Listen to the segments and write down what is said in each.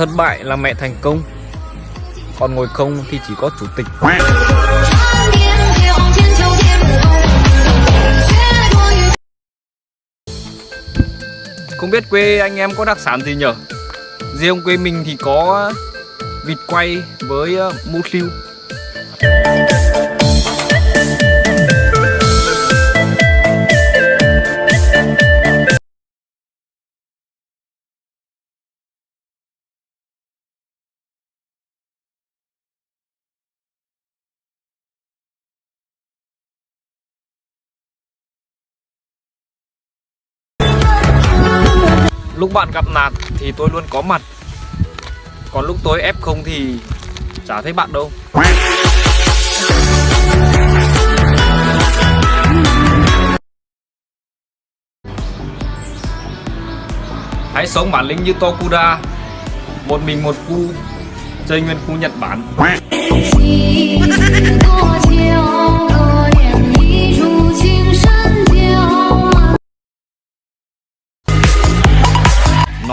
Thất bại là mẹ thành công. Còn ngồi không thì chỉ có chủ tịch. Không biết quê anh em có đặc sản gì nhở? Riêng quê mình thì có vịt quay với ờ, mũ siêu Lúc bạn gặp nạn thì tôi luôn có mặt. Còn lúc tôi ép không thì chả thấy bạn đâu. Hãy sống bản lĩnh như Tokuda, Một mình một cu Chơi nguyên khu Nhật Bản.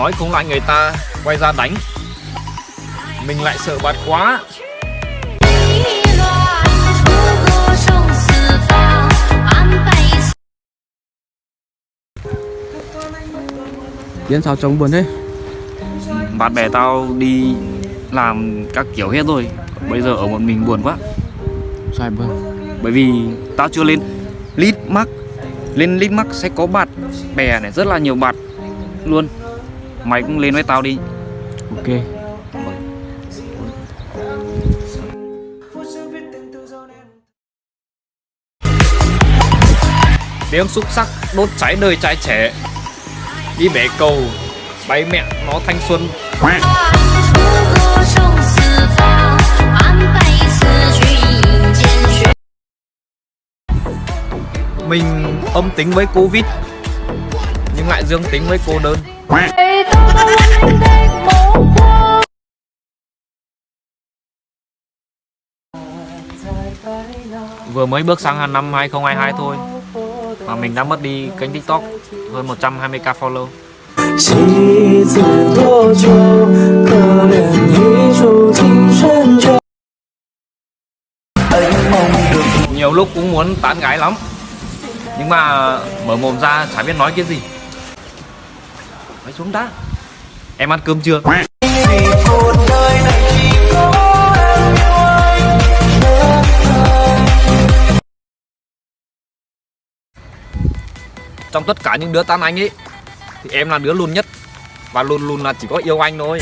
nói cũng lại người ta quay ra đánh. Mình lại sợ bạt quá. Diễn sao trông buồn thế? Bạn bè tao đi làm các kiểu hết rồi. Bây giờ ở một mình buồn quá. Sao buồn? Bởi vì tao chưa lên lít mark. Lên lít mark sẽ có bạn bè này rất là nhiều bạn luôn mày cũng lên với tao đi. Ok. Tiếng xúc sắc đốt cháy đời trai trẻ. Đi bể cầu bay mẹ nó thanh xuân. Mình âm tính với covid nhưng lại dương tính với cô đơn. Vừa mới bước sang năm 2022 thôi, Mà mình đã mất đi kênh tiktok hơn 120k follow. Nhiều lúc cũng muốn tán gái lắm, Nhưng mà mở mồm ra chả biết nói cái gì. Mày xuống đã. Em ăn cơm chưa? Trong tất cả những đứa tan anh ấy, Thì em là đứa luôn nhất Và luôn luôn là chỉ có yêu anh thôi